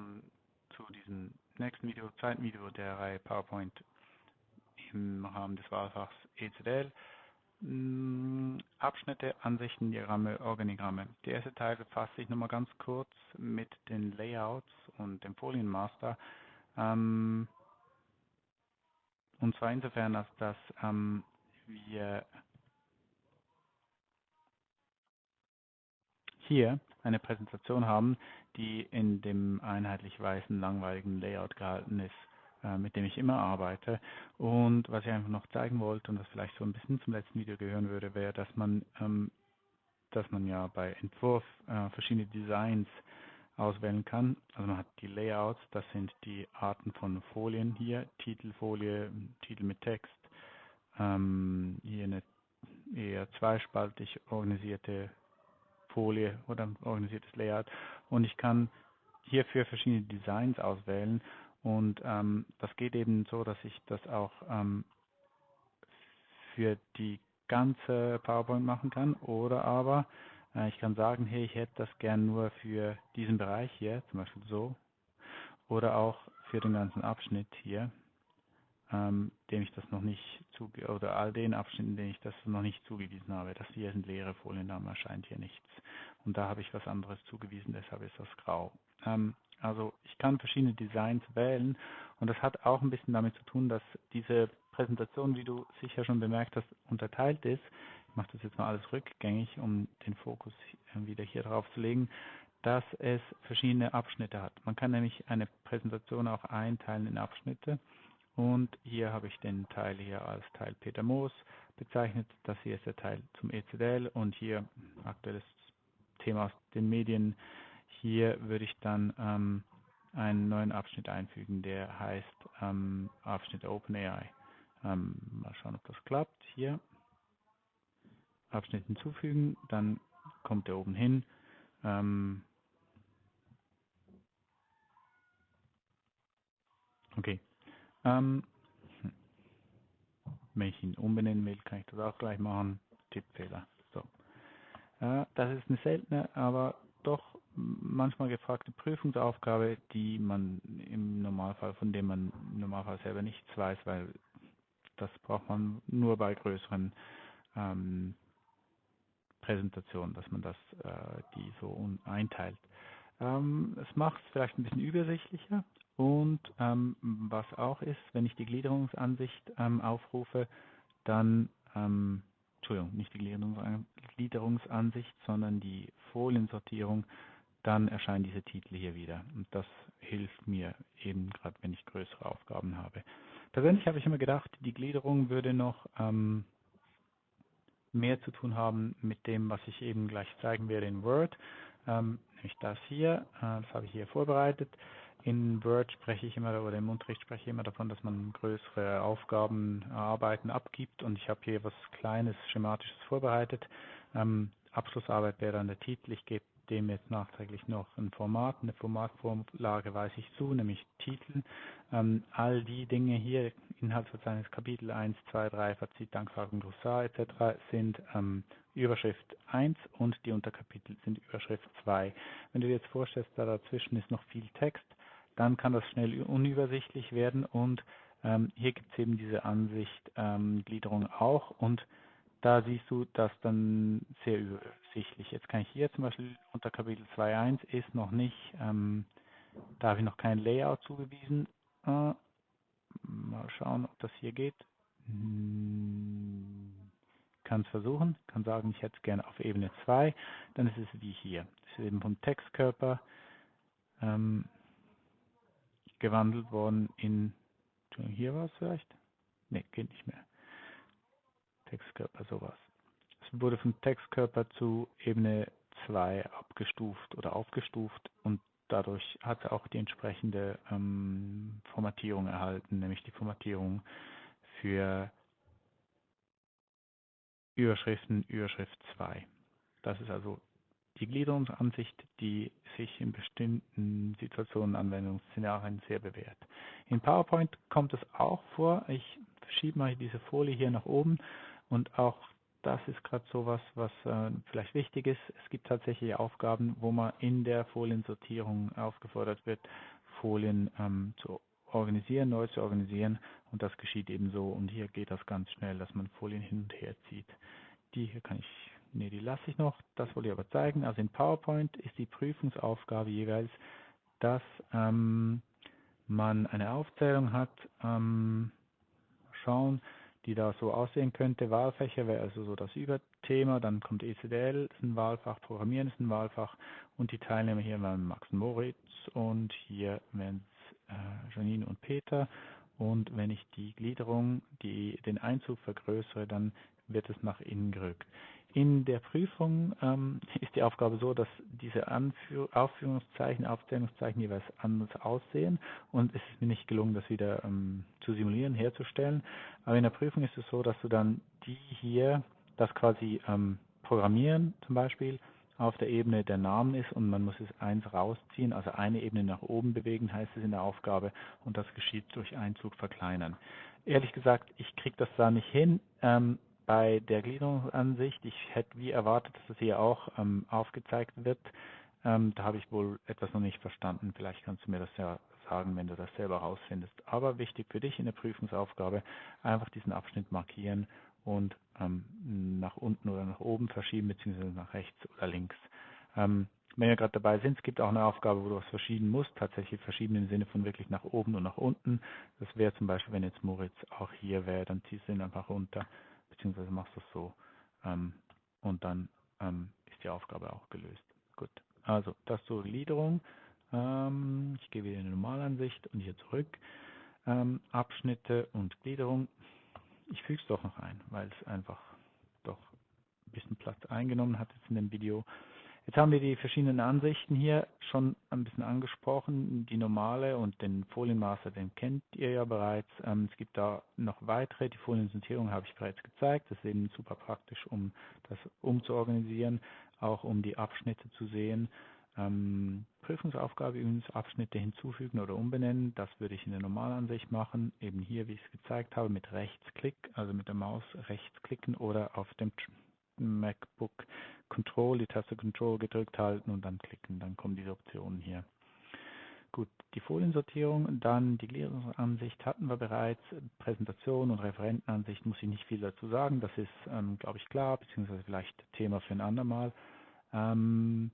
schon zu diesem nächsten Video, zweiten Video der Reihe PowerPoint im Rahmen des Wahlfachs ECDL. Mm, Abschnitte, Ansichten, Diagramme, Organigramme. Der erste Teil befasst sich nochmal ganz kurz mit den Layouts und dem Folienmaster. Ähm, und zwar insofern, als dass ähm, wir hier eine Präsentation haben, die in dem einheitlich weißen, langweiligen Layout gehalten ist, äh, mit dem ich immer arbeite. Und was ich einfach noch zeigen wollte und das vielleicht so ein bisschen zum letzten Video gehören würde, wäre, dass man, ähm, dass man ja bei Entwurf äh, verschiedene Designs auswählen kann. Also man hat die Layouts, das sind die Arten von Folien hier, Titelfolie, Titel mit Text, ähm, hier eine eher zweispaltig organisierte Folie oder ein organisiertes Layout. Und ich kann hierfür verschiedene Designs auswählen. Und ähm, das geht eben so, dass ich das auch ähm, für die ganze PowerPoint machen kann. Oder aber äh, ich kann sagen, hey, ich hätte das gern nur für diesen Bereich hier, zum Beispiel so. Oder auch für den ganzen Abschnitt hier ähm, dem ich das noch nicht zuge oder all den Abschnitten, denen ich das noch nicht zugewiesen habe. Das hier sind leere Folien, da erscheint hier nichts. Und da habe ich was anderes zugewiesen, deshalb ist das grau. Ähm, also ich kann verschiedene Designs wählen und das hat auch ein bisschen damit zu tun, dass diese Präsentation, wie du sicher schon bemerkt hast, unterteilt ist. Ich mache das jetzt mal alles rückgängig, um den Fokus wieder hier drauf zu legen dass es verschiedene Abschnitte hat. Man kann nämlich eine Präsentation auch einteilen in Abschnitte und hier habe ich den Teil hier als Teil Peter Moos bezeichnet. Das hier ist der Teil zum ECDL und hier aktuelles Thema aus den Medien. Hier würde ich dann ähm, einen neuen Abschnitt einfügen, der heißt ähm, Abschnitt OpenAI. Ähm, mal schauen, ob das klappt. Hier Abschnitt hinzufügen, dann kommt er oben hin. Ähm, ähm, hm. wenn ich ihn umbenennen will, kann ich das auch gleich machen. Tippfehler. So. Äh, das ist eine seltene, aber doch manchmal gefragte Prüfungsaufgabe, die man im Normalfall, von dem man im Normalfall selber nichts weiß, weil das braucht man nur bei größeren ähm, Präsentationen, dass man das äh, die so einteilt. Ähm, es macht es vielleicht ein bisschen übersichtlicher, und ähm, was auch ist, wenn ich die Gliederungsansicht ähm, aufrufe, dann, ähm, Entschuldigung, nicht die Gliederungsansicht, sondern die Foliensortierung, dann erscheinen diese Titel hier wieder. Und das hilft mir eben gerade, wenn ich größere Aufgaben habe. Persönlich habe ich immer gedacht, die Gliederung würde noch ähm, mehr zu tun haben mit dem, was ich eben gleich zeigen werde in Word. Ähm, nämlich das hier, äh, das habe ich hier vorbereitet. In Word spreche ich immer oder im Unterricht spreche ich immer davon, dass man größere Aufgaben, Arbeiten abgibt und ich habe hier was Kleines, Schematisches vorbereitet. Ähm, Abschlussarbeit wäre dann der Titel. Ich gebe dem jetzt nachträglich noch ein Format, eine Formatvorlage weise ich zu, nämlich Titel. Ähm, all die Dinge hier, Inhaltsverzeichnis Kapitel 1, 2, 3, Fazit, Danksagung, Glossar etc. sind ähm, Überschrift 1 und die Unterkapitel sind Überschrift 2. Wenn du dir jetzt vorstellst, da dazwischen ist noch viel Text, dann kann das schnell unübersichtlich werden und ähm, hier gibt es eben diese Ansicht ähm, Gliederung auch und da siehst du das dann sehr übersichtlich. Jetzt kann ich hier zum Beispiel unter Kapitel 2.1 ist noch nicht, ähm, da habe ich noch kein Layout zugewiesen. Äh, mal schauen, ob das hier geht. Hm, kann es versuchen, kann sagen, ich hätte es gerne auf Ebene 2, dann ist es wie hier. Das ist eben vom Textkörper. Ähm, gewandelt worden in, hier war es vielleicht? Ne, geht nicht mehr. Textkörper, sowas. Es wurde vom Textkörper zu Ebene 2 abgestuft oder aufgestuft und dadurch hat es auch die entsprechende ähm, Formatierung erhalten, nämlich die Formatierung für Überschriften, Überschrift 2. Das ist also die Gliederungsansicht, die sich in bestimmten Situationen, Anwendungsszenarien sehr bewährt. In PowerPoint kommt es auch vor. Ich verschiebe mal diese Folie hier nach oben und auch das ist gerade so was, was äh, vielleicht wichtig ist. Es gibt tatsächlich Aufgaben, wo man in der Foliensortierung aufgefordert wird, Folien ähm, zu organisieren, neu zu organisieren. Und das geschieht eben so. Und hier geht das ganz schnell, dass man Folien hin und her zieht. Die hier kann ich, nee, die lasse ich noch. Das wollte ich aber zeigen. Also in PowerPoint ist die Prüfungsaufgabe jeweils, dass ähm, man eine Aufzählung hat. Ähm, schauen, die da so aussehen könnte. Wahlfächer wäre also so das Überthema, dann kommt ECDL, ist ein Wahlfach, Programmieren ist ein Wahlfach und die Teilnehmer hier waren Max und Moritz und hier wären es äh, Janine und Peter. Und wenn ich die Gliederung, die, den Einzug vergrößere, dann wird es nach innen gerückt. In der Prüfung ähm, ist die Aufgabe so, dass diese Anführ Aufführungszeichen, Aufzählungszeichen jeweils anders aussehen und es ist mir nicht gelungen, das wieder ähm, zu simulieren, herzustellen. Aber in der Prüfung ist es so, dass du dann die hier, das quasi ähm, programmieren zum Beispiel, auf der Ebene der Namen ist und man muss es eins rausziehen, also eine Ebene nach oben bewegen, heißt es in der Aufgabe und das geschieht durch Einzug verkleinern. Ehrlich gesagt, ich kriege das da nicht hin. Ähm, bei der Gliederungsansicht, ich hätte wie erwartet, dass das hier auch ähm, aufgezeigt wird. Ähm, da habe ich wohl etwas noch nicht verstanden. Vielleicht kannst du mir das ja sagen, wenn du das selber herausfindest. Aber wichtig für dich in der Prüfungsaufgabe, einfach diesen Abschnitt markieren und ähm, nach unten oder nach oben verschieben, beziehungsweise nach rechts oder links. Ähm, wenn wir gerade dabei sind, es gibt auch eine Aufgabe, wo du was verschieben musst, tatsächlich verschieben im Sinne von wirklich nach oben und nach unten. Das wäre zum Beispiel, wenn jetzt Moritz auch hier wäre, dann ziehst du ihn einfach runter beziehungsweise machst es so ähm, und dann ähm, ist die Aufgabe auch gelöst. Gut, also das zur Gliederung. Ähm, ich gehe wieder in die Normalansicht und hier zurück. Ähm, Abschnitte und Gliederung. Ich füge es doch noch ein, weil es einfach doch ein bisschen Platz eingenommen hat jetzt in dem Video. Jetzt haben wir die verschiedenen Ansichten hier schon ein bisschen angesprochen. Die normale und den Folienmaster, den kennt ihr ja bereits. Ähm, es gibt da noch weitere. Die Foliensortierung habe ich bereits gezeigt. Das ist eben super praktisch, um das umzuorganisieren, auch um die Abschnitte zu sehen. Ähm, Prüfungsaufgabe übrigens Abschnitte hinzufügen oder umbenennen. Das würde ich in der Normalansicht machen. Eben hier, wie ich es gezeigt habe, mit Rechtsklick, also mit der Maus rechtsklicken oder auf dem MacBook Control, die Taste Control gedrückt halten und dann klicken. Dann kommen diese Optionen hier. Gut, die Foliensortierung, dann die Gliederungsansicht hatten wir bereits. Präsentation und Referentenansicht muss ich nicht viel dazu sagen. Das ist, ähm, glaube ich, klar, beziehungsweise vielleicht Thema für ein andermal. Ähm,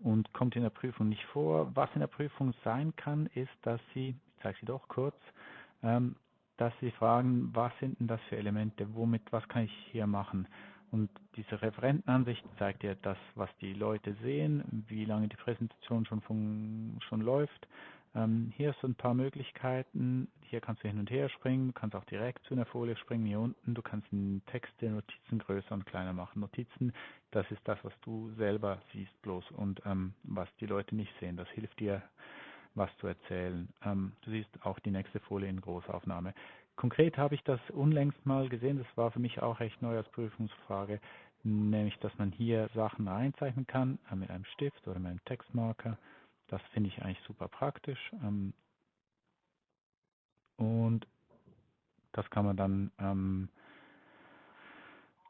und kommt in der Prüfung nicht vor. Was in der Prüfung sein kann, ist, dass Sie, ich zeige Sie doch kurz, ähm, dass Sie fragen, was sind denn das für Elemente, womit, was kann ich hier machen? Und diese Referentenansicht zeigt ja das, was die Leute sehen, wie lange die Präsentation schon, von, schon läuft. Ähm, hier sind ein paar Möglichkeiten. Hier kannst du hin und her springen, du kannst auch direkt zu einer Folie springen, hier unten. Du kannst Texte, Notizen größer und kleiner machen. Notizen, das ist das, was du selber siehst bloß und ähm, was die Leute nicht sehen. Das hilft dir, was zu erzählen. Ähm, du siehst auch die nächste Folie in Großaufnahme. Konkret habe ich das unlängst mal gesehen, das war für mich auch recht neu als Prüfungsfrage, nämlich dass man hier Sachen einzeichnen kann äh, mit einem Stift oder mit einem Textmarker. Das finde ich eigentlich super praktisch. Ähm, und das kann man dann ähm,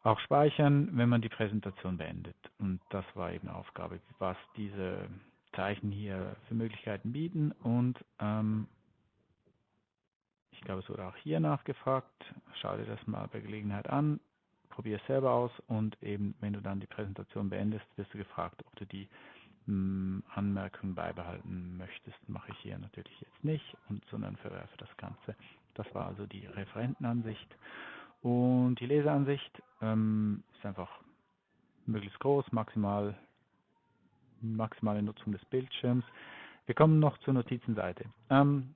auch speichern, wenn man die Präsentation beendet. Und das war eben Aufgabe, was diese Zeichen hier für Möglichkeiten bieten und ähm, ich glaube, es wurde auch hier nachgefragt. Schau dir das mal bei Gelegenheit an, probier es selber aus und eben, wenn du dann die Präsentation beendest, wirst du gefragt, ob du die mh, hm, Anmerkungen beibehalten möchtest. Mache ich hier natürlich jetzt nicht, und, sondern verwerfe das Ganze. Das war also die Referentenansicht. Und die Leseansicht ähm, ist einfach möglichst groß, maximal, maximale Nutzung des Bildschirms. Wir kommen noch zur Notizenseite. Ähm,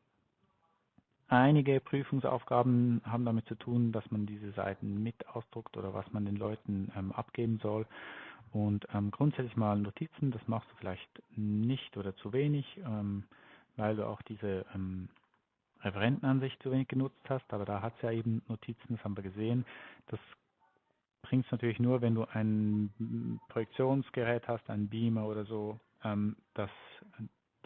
Einige Prüfungsaufgaben haben damit zu tun, dass man diese Seiten mit ausdruckt oder was man den Leuten ähm, abgeben soll. Und ähm, grundsätzlich mal Notizen, das machst du vielleicht nicht oder zu wenig, ähm, weil du auch diese ähm, Referentenansicht zu wenig genutzt hast. Aber da hat es ja eben Notizen, das haben wir gesehen. Das bringt es natürlich nur, wenn du ein Projektionsgerät hast, ein Beamer oder so, ähm, das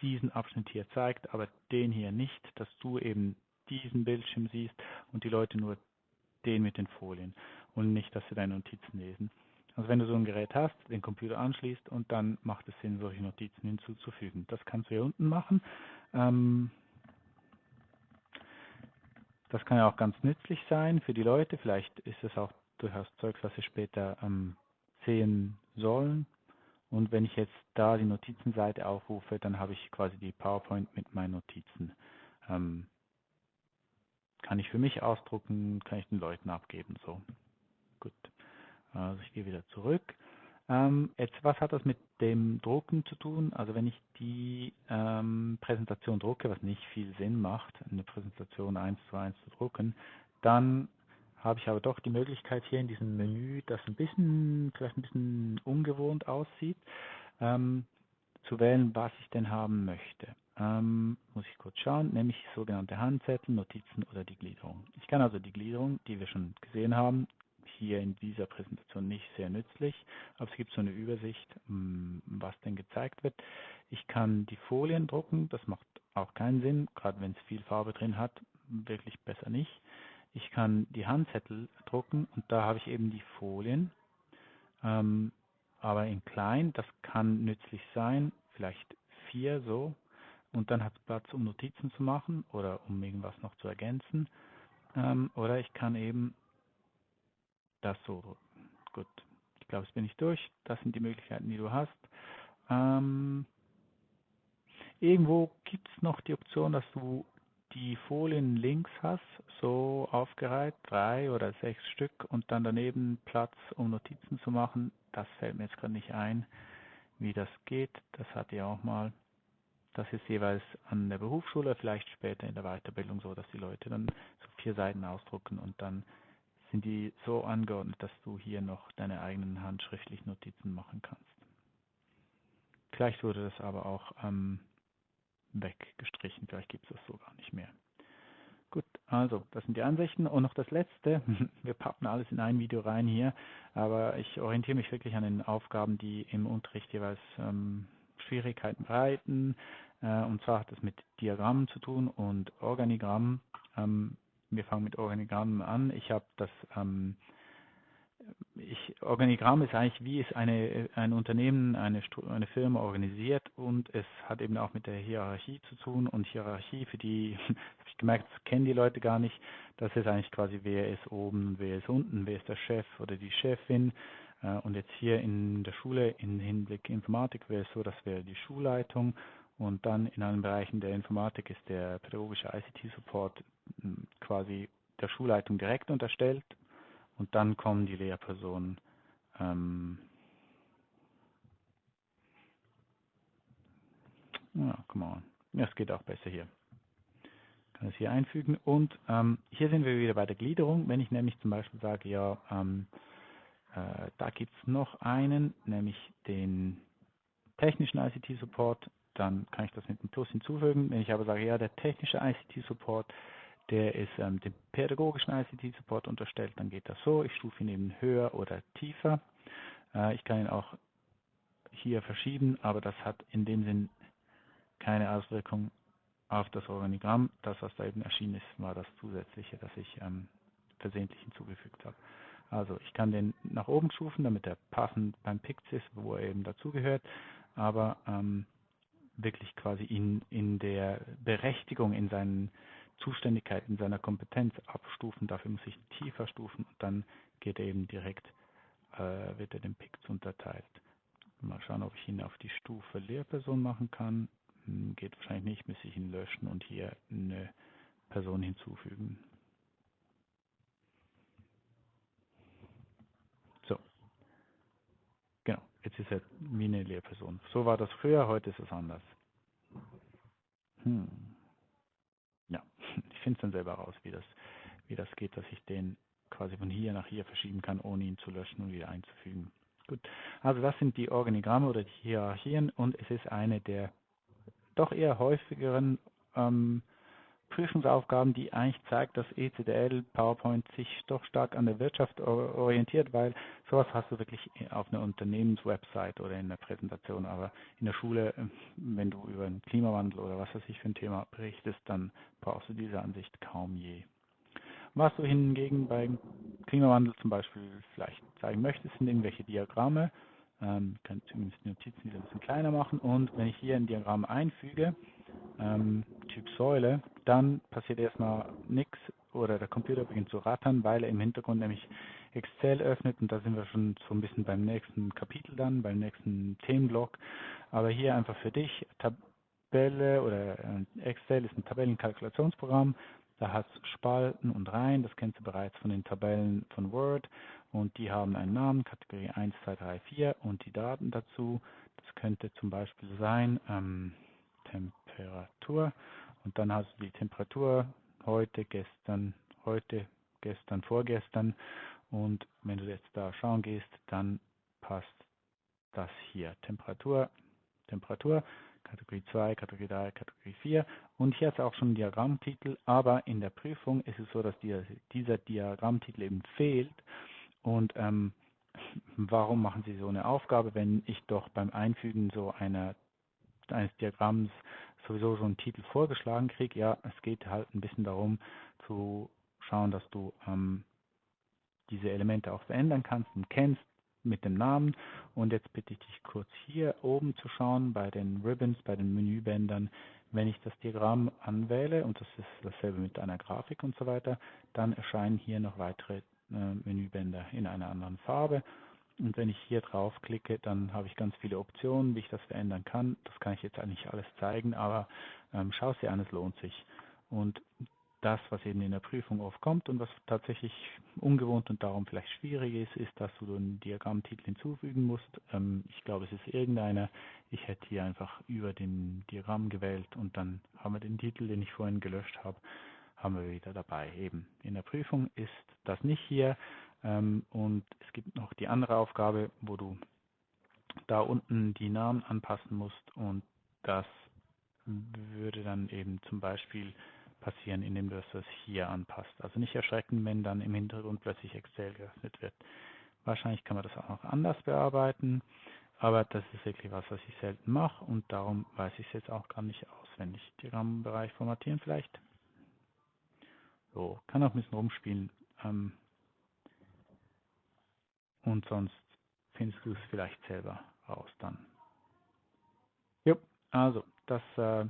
diesen Abschnitt hier zeigt, aber den hier nicht, dass du eben diesen Bildschirm siehst und die Leute nur den mit den Folien. und nicht, dass sie deine Notizen lesen. Also wenn du so ein Gerät hast, den Computer anschließt und dann macht es Sinn, solche Notizen hinzuzufügen. Das kannst du hier unten machen. Ähm, das kann ja auch ganz nützlich sein für die Leute. Vielleicht ist es auch durchaus Zeugs, was sie später ähm, sehen sollen. Und wenn ich jetzt da die Notizenseite aufrufe, dann habe ich quasi die PowerPoint mit meinen Notizen. Ähm, kann ich für mich ausdrucken, kann ich den Leuten abgeben. So, gut. Also ich gehe wieder zurück. Ähm, jetzt, was hat das mit dem Drucken zu tun? Also wenn ich die ähm, Präsentation drucke, was nicht viel Sinn macht, eine Präsentation eins zu eins zu drucken, dann habe ich aber doch die Möglichkeit hier in diesem Menü, das ein bisschen, vielleicht ein bisschen ungewohnt aussieht, ähm, zu wählen, was ich denn haben möchte. Ähm, muss ich kurz schauen, nämlich sogenannte Handzettel, Notizen oder die Gliederung. Ich kann also die Gliederung, die wir schon gesehen haben, hier in dieser Präsentation nicht sehr nützlich, aber es gibt so eine Übersicht, mm, was denn gezeigt wird. Ich kann die Folien drucken, das macht auch keinen Sinn, gerade wenn es viel Farbe drin hat, wirklich besser nicht. Ich kann die Handzettel drucken und da habe ich eben die Folien, ähm, aber in klein, das kann nützlich sein, vielleicht vier so und dann hat es Platz, um Notizen zu machen oder um irgendwas noch zu ergänzen. Ähm, oder ich kann eben das so. Gut, ich glaube, jetzt bin ich durch. Das sind die Möglichkeiten, die du hast. Ähm, irgendwo gibt es noch die Option, dass du die Folien links hast, so aufgereiht, drei oder sechs Stück und dann daneben Platz, um Notizen zu machen. Das fällt mir jetzt gerade nicht ein, wie das geht. Das hatte ich auch mal. Das ist jeweils an der Berufsschule, vielleicht später in der Weiterbildung so, dass die Leute dann so vier Seiten ausdrucken und dann sind die so angeordnet, dass du hier noch deine eigenen handschriftlichen Notizen machen kannst. Vielleicht wurde das aber auch ähm, weggestrichen, vielleicht gibt es das so gar nicht mehr. Gut, also das sind die Ansichten und noch das letzte. Wir pappen alles in ein Video rein hier, aber ich orientiere mich wirklich an den Aufgaben, die im Unterricht jeweils ähm, Schwierigkeiten bereiten. Äh, und zwar hat das mit Diagrammen zu tun und Organigrammen. Ähm, wir fangen mit Organigrammen an. Ich habe das ähm, ich, Organigramm ist eigentlich, wie ist eine, ein Unternehmen, eine, eine Firma organisiert und es hat eben auch mit der Hierarchie zu tun und Hierarchie, für die, habe ich gemerkt, kennen die Leute gar nicht, das ist eigentlich quasi, wer ist oben, wer ist unten, wer ist der Chef oder die Chefin und jetzt hier in der Schule im Hinblick Informatik wäre es so, das wäre die Schulleitung und dann in allen Bereichen der Informatik ist der pädagogische ICT-Support hm, quasi der Schulleitung direkt unterstellt und dann kommen die Lehrpersonen. Ähm, ja, come on. Ja, es geht auch besser hier. Ich kann es hier einfügen. Und ähm, hier sind wir wieder bei der Gliederung. Wenn ich nämlich zum Beispiel sage, ja, ähm, äh, da gibt es noch einen, nämlich den technischen ICT-Support, dann kann ich das mit einem Plus hinzufügen. Wenn ich aber sage, ja, der technische ICT-Support, der ist ähm, dem pädagogischen ICT-Support unterstellt, dann geht das so. Ich stufe ihn eben höher oder tiefer. Äh, ich kann ihn auch hier verschieben, aber das hat in dem Sinn keine Auswirkung auf das Organigramm. Das, was da eben erschienen ist, war das zusätzliche, das ich ähm, versehentlich hinzugefügt habe. Also ich kann den nach oben stufen, damit er passend beim Pix ist, wo er eben dazugehört, aber ähm, wirklich quasi in, in der Berechtigung, in seinen Zuständigkeit in seiner Kompetenz abstufen. Dafür muss ich tiefer stufen und dann geht er eben direkt, äh, wird er dem PICS unterteilt. Mal schauen, ob ich ihn auf die Stufe Lehrperson machen kann. Hm, geht wahrscheinlich nicht, muss ich ihn löschen und hier eine Person hinzufügen. So. Genau, jetzt ist er wie eine Lehrperson. So war das früher, heute ist es anders. Hm ja, ich finde es dann selber raus, wie das, wie das geht, dass ich den quasi von hier nach hier verschieben kann, ohne ihn zu löschen und wieder einzufügen. Gut, also das sind die Organigramme oder die Hierarchien und es ist eine der doch eher häufigeren ähm, Prüfungsaufgaben, die eigentlich zeigt, dass ECDL PowerPoint sich doch stark an der Wirtschaft orientiert, weil sowas hast du wirklich auf einer Unternehmenswebsite oder in der Präsentation, aber in der Schule, wenn du über den Klimawandel oder was weiß ich für ein Thema berichtest, dann brauchst du diese Ansicht kaum je. Was du hingegen beim Klimawandel zum Beispiel vielleicht zeigen möchtest, sind irgendwelche Diagramme. Ähm, ich kann zumindest die Notizen wieder ein bisschen kleiner machen. Und wenn ich hier ein Diagramm einfüge, ähm, Typ Säule, dann passiert erstmal nichts oder der Computer beginnt zu rattern, weil er im Hintergrund nämlich Excel öffnet und da sind wir schon so ein bisschen beim nächsten Kapitel dann, beim nächsten Themenblock. Aber hier einfach für dich, Tabelle oder äh, Excel ist ein Tabellenkalkulationsprogramm, da hat es Spalten und Reihen, das kennst du bereits von den Tabellen von Word und die haben einen Namen, Kategorie 1, 2, 3, 4 und die Daten dazu. Das könnte zum Beispiel sein ähm, Temperatur und dann hast du die Temperatur heute, gestern, heute, gestern, vorgestern. Und wenn du jetzt da schauen gehst, dann passt das hier. Temperatur, Temperatur, Kategorie 2, Kategorie 3, Kategorie 4 und hier es auch schon einen Diagrammtitel, aber in der Prüfung ist es so, dass die, dieser Diagrammtitel eben fehlt. Und ähm, warum machen Sie so eine Aufgabe, wenn ich doch beim Einfügen so einer, eines Diagramms sowieso so einen Titel vorgeschlagen kriege? Ja, es geht halt ein bisschen darum zu schauen, dass du ähm, diese Elemente auch verändern kannst und kennst mit dem Namen. Und jetzt bitte ich dich kurz hier oben zu schauen bei den Ribbons, bei den Menübändern. Wenn ich das Diagramm anwähle, und das ist dasselbe mit einer Grafik und so weiter, dann erscheinen hier noch weitere äh, Menübänder in einer anderen Farbe. Und wenn ich hier draufklicke, dann habe ich ganz viele Optionen, wie ich das verändern kann. Das kann ich jetzt eigentlich alles zeigen, aber ähm, schau es dir an, es lohnt sich. Und das, was eben in der Prüfung oft kommt und was tatsächlich ungewohnt und darum vielleicht schwierig ist, ist, dass du einen Diagrammtitel hinzufügen musst. Ähm, ich glaube, es ist irgendeiner. Ich hätte hier einfach über den Diagramm gewählt und dann haben wir den Titel, den ich vorhin gelöscht habe, haben wir wieder dabei. Eben in der Prüfung ist das nicht hier und es gibt noch die andere Aufgabe, wo du da unten die Namen anpassen musst und das würde dann eben zum Beispiel passieren, indem du es hier anpasst. Also nicht erschrecken, wenn dann im Hintergrund plötzlich Excel geöffnet wird. Wahrscheinlich kann man das auch noch anders bearbeiten, aber das ist wirklich was, was ich selten mache und darum weiß ich es jetzt auch gar nicht auswendig. Diagrammbereich formatieren vielleicht. So, kann auch ein bisschen rumspielen. Ähm, und sonst findest du es vielleicht selber raus dann. Jo, also das äh,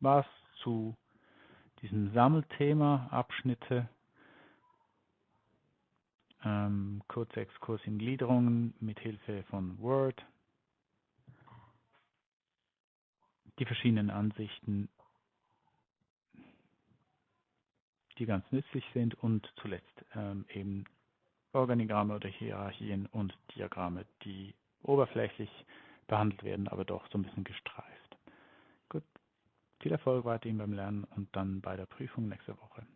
war's zu diesem Sammelthema, Abschnitte, ähm, kurzer Exkurs in Gliederungen mit Hilfe von Word, die verschiedenen Ansichten, die ganz nützlich sind und zuletzt ähm, eben Organigramme oder Hierarchien und Diagramme, die oberflächlich behandelt werden, aber doch so ein bisschen gestreift. Viel Erfolg weiterhin beim Lernen und dann bei der Prüfung nächste Woche.